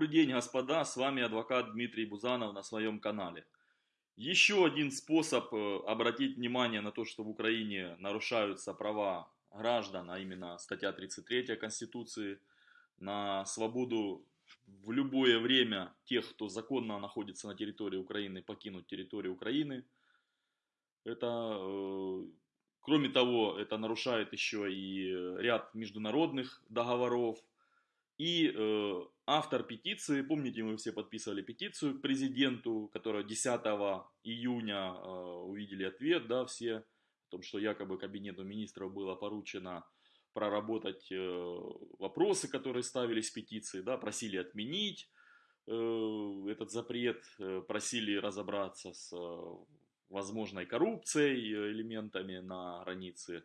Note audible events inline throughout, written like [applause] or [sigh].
Добрый день, господа, с вами адвокат Дмитрий Бузанов на своем канале. Еще один способ э, обратить внимание на то, что в Украине нарушаются права граждан, а именно статья 33 Конституции, на свободу в любое время тех, кто законно находится на территории Украины, покинуть территорию Украины. Это, э, кроме того, это нарушает еще и ряд международных договоров, и э, автор петиции, помните, мы все подписывали петицию к президенту, которая 10 июня э, увидели ответ, да, все, о том, что якобы кабинету министров было поручено проработать э, вопросы, которые ставились в петиции, да, просили отменить э, этот запрет, э, просили разобраться с э, возможной коррупцией, э, элементами на границе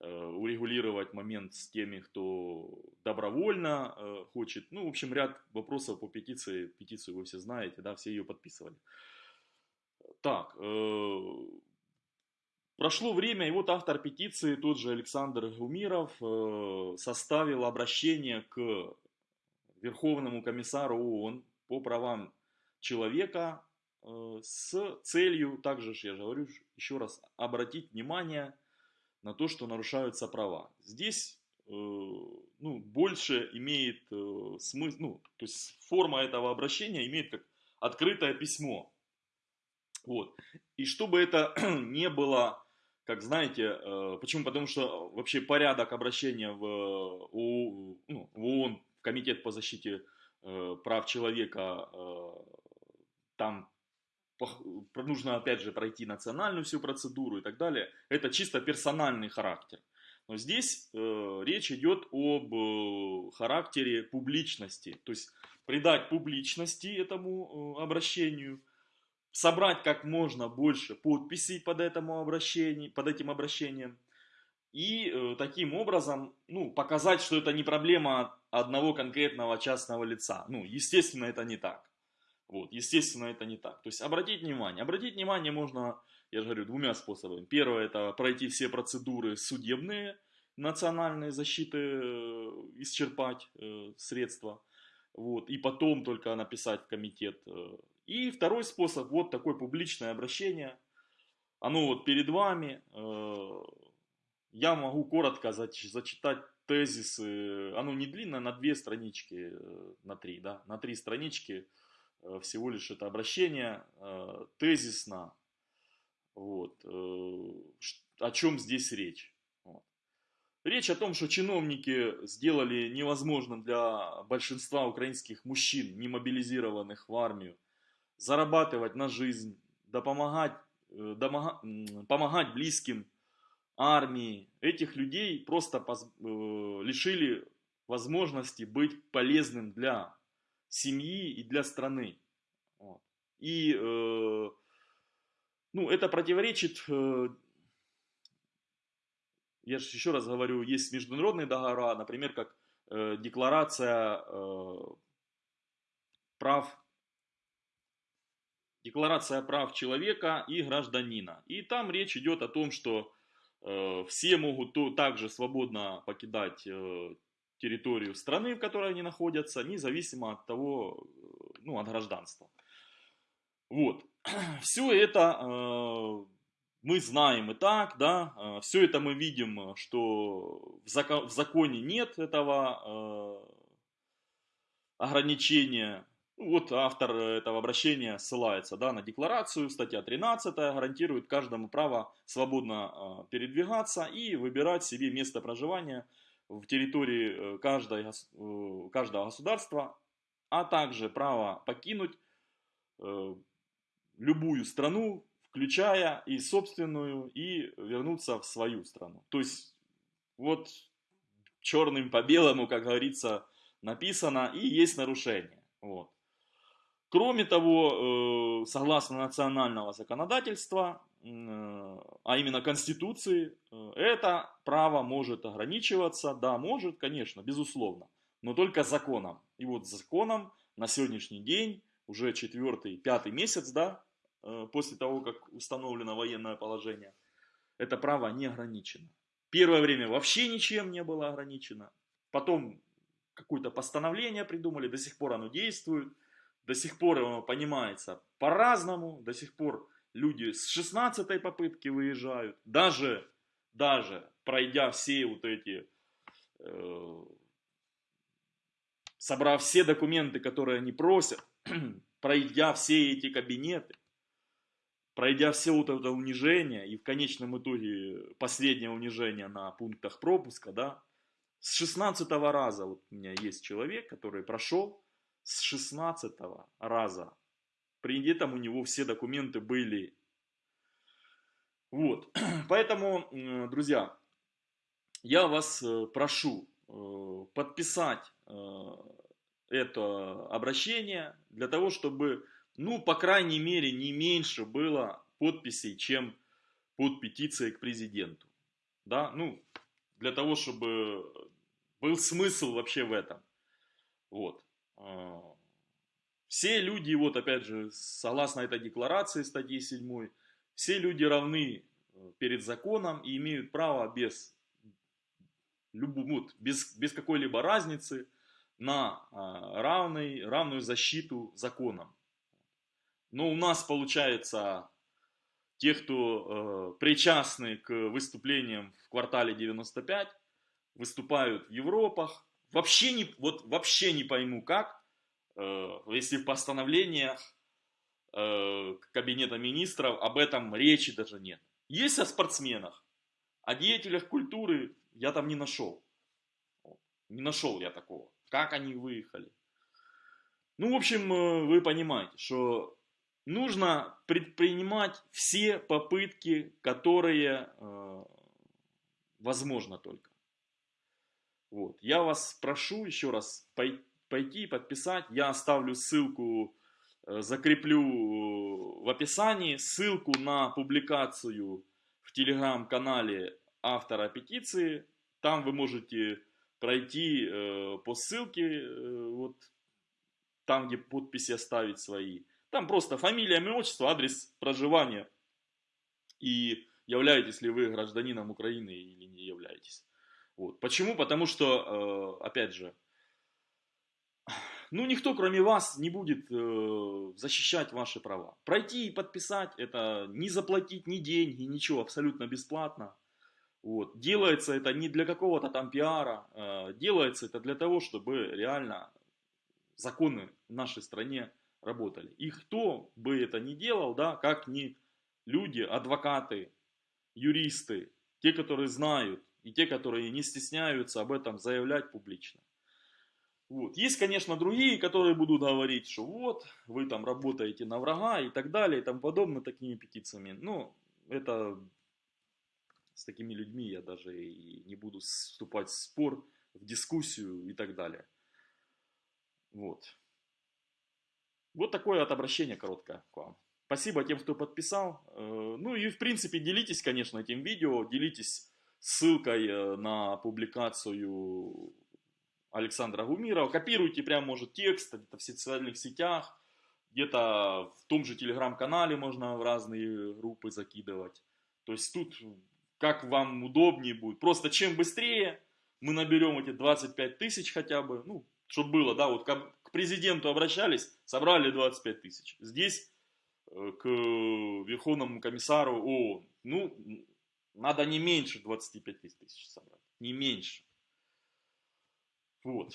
урегулировать момент с теми, кто добровольно э, хочет. Ну, в общем, ряд вопросов по петиции. Петицию вы все знаете, да, все ее подписывали. Так, э, прошло время, и вот автор петиции, тот же Александр Гумиров, составил обращение к Верховному комиссару ООН по правам человека с целью, также, я же говорю еще раз, обратить внимание на то, что нарушаются права. Здесь э, ну, больше имеет э, смысл, ну, то есть форма этого обращения имеет как открытое письмо. Вот. И чтобы это [clears throat] не было, как знаете, э, почему? Потому что вообще порядок обращения в, ООН, ну, в ООН, в Комитет по защите прав человека, там нужно опять же пройти национальную всю процедуру и так далее. Это чисто персональный характер. Но здесь э, речь идет об э, характере публичности. То есть придать публичности этому э, обращению, собрать как можно больше подписей под, этому обращению, под этим обращением. И э, таким образом ну, показать, что это не проблема одного конкретного частного лица. Ну, естественно, это не так. Вот, естественно, это не так. То есть обратить внимание. Обратить внимание можно, я же говорю, двумя способами. Первое, это пройти все процедуры судебные, национальной защиты, э, исчерпать э, средства. Вот, и потом только написать в комитет. Э. И второй способ, вот такое публичное обращение. Оно вот перед вами. Э, я могу коротко зачитать тезисы. Оно не длинное, на две странички, э, на три, да, на три странички всего лишь это обращение э, тезисно. Вот. Э, о чем здесь речь? Речь о том, что чиновники сделали невозможным для большинства украинских мужчин, не мобилизированных в армию, зарабатывать на жизнь, да помогать, домога, помогать близким армии. Этих людей просто лишили возможности быть полезным для семьи и для страны. Вот. И э, ну, это противоречит, э, я же еще раз говорю, есть международные договора, например, как э, декларация э, прав Декларация прав человека и гражданина. И там речь идет о том, что э, все могут то, также свободно покидать э, территорию страны, в которой они находятся, независимо от того, э, ну, от гражданства. Вот. [clears throat] Все это э, мы знаем и так, да, э, все это мы видим, что в, закон, в законе нет этого э, ограничения. Вот автор этого обращения ссылается да, на декларацию, статья 13 гарантирует каждому право свободно э, передвигаться и выбирать себе место проживания в территории э, каждой, э, каждого государства, а также право покинуть э, любую страну, включая и собственную, и вернуться в свою страну. То есть вот черным по белому, как говорится, написано, и есть нарушение. Вот. Кроме того, согласно национального законодательства, а именно Конституции, э, это право может ограничиваться, да, может, конечно, безусловно, но только законом. И вот законом на сегодняшний день, уже четвертый, пятый месяц, да, э, после того, как установлено военное положение, это право не ограничено. Первое время вообще ничем не было ограничено, потом какое-то постановление придумали, до сих пор оно действует, до сих пор оно понимается по-разному, до сих пор люди с 16 попытки выезжают, даже, даже пройдя все вот эти, э, собрав все документы, которые они просят, [clears throat] пройдя все эти кабинеты, пройдя все вот это унижение, и в конечном итоге последнее унижение на пунктах пропуска, да, с 16 раза, вот у меня есть человек, который прошел с 16 раза. При этом у него все документы были. Вот, [clears throat] поэтому, друзья, я вас э, прошу э, подписать э, это обращение для того, чтобы ну, по крайней мере, не меньше было подписей, чем под петицией к президенту. Да, ну, для того, чтобы был смысл вообще в этом. Вот. А, все люди, вот опять же, согласно этой декларации статьи 7, все люди равны э, перед законом и имеют право без, вот, без, без какой-либо разницы на а, равный, равную защиту законом. Но у нас получается, те, кто э, причастны к выступлениям в квартале 95, выступают в Европах. Вообще не, вот вообще не пойму как, э, если в постановлениях э, Кабинета Министров об этом речи даже нет. Есть о спортсменах, о деятелях культуры я там не нашел. Не нашел я такого. Как они выехали. Ну, в общем, э, вы понимаете, что нужно предпринимать все попытки, которые э, возможно только. Вот. Я вас прошу еще раз пойти подписать. Я оставлю ссылку, э, закреплю в описании ссылку на публикацию в телеграм-канале автора петиции. Там вы можете пройти э, по ссылке, э, вот там, где подписи оставить свои. Там просто фамилия, имя, отчество, адрес проживания. И являетесь ли вы гражданином Украины или не являетесь. Вот. Почему? Потому что, э, опять же, ну никто кроме вас не будет э, защищать ваши права. Пройти и подписать, это не заплатить ни деньги, ничего, абсолютно бесплатно. Вот. Делается это не для какого-то там пиара, э, делается это для того, чтобы реально законы в нашей стране работали. И кто бы это ни делал, да, как ни люди, адвокаты, юристы, те, которые знают, и те, которые не стесняются об этом заявлять публично. Вот. Есть, конечно, другие, которые будут говорить, что вот, вы там работаете на врага и так далее, и тому подобное такими петициями. Ну, это с такими людьми я даже и не буду вступать в спор, в дискуссию и так далее. Вот. Вот такое от обращения короткое к вам. Спасибо тем, кто подписал. Э, ну и в принципе делитесь, конечно, этим видео, делитесь ссылкой э, на публикацию Александра Гумирова. Копируйте прям, может, текст где-то в социальных сетях, где-то в том же телеграм-канале можно в разные группы закидывать. То есть тут как вам удобнее будет. Просто чем быстрее мы наберем эти 25 тысяч хотя бы, ну, чтобы было, да, вот к президенту обращались, собрали 25 тысяч. Здесь э, к Верховному комиссару ООН, ну, надо не меньше 25 тысяч собрать, не меньше. Вот.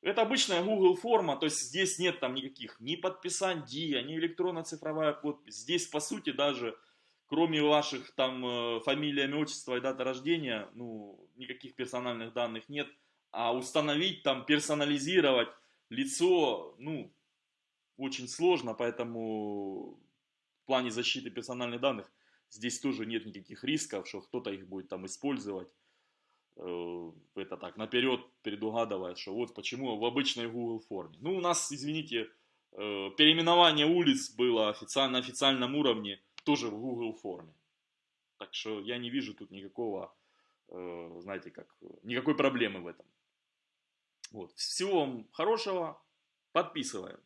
Это обычная Google форма, то есть здесь нет там никаких ни подписаний, ни электронно-цифровая подпись. Здесь, по сути, даже кроме ваших там э, фамилия, имя, отчество и дата рождения, ну, никаких персональных данных нет. А установить там, персонализировать лицо, ну, очень сложно, поэтому в плане защиты персональных данных здесь тоже нет никаких рисков, что кто-то их будет там использовать. Э, это так, наперед предугадывая, что вот почему в обычной Google форме. Ну, у нас, извините, э, переименование улиц было официально, на официальном уровне тоже в Google форме. Так что я не вижу тут никакого, э, знаете как, никакой проблемы в этом. Вот. Всего вам хорошего. Подписываем.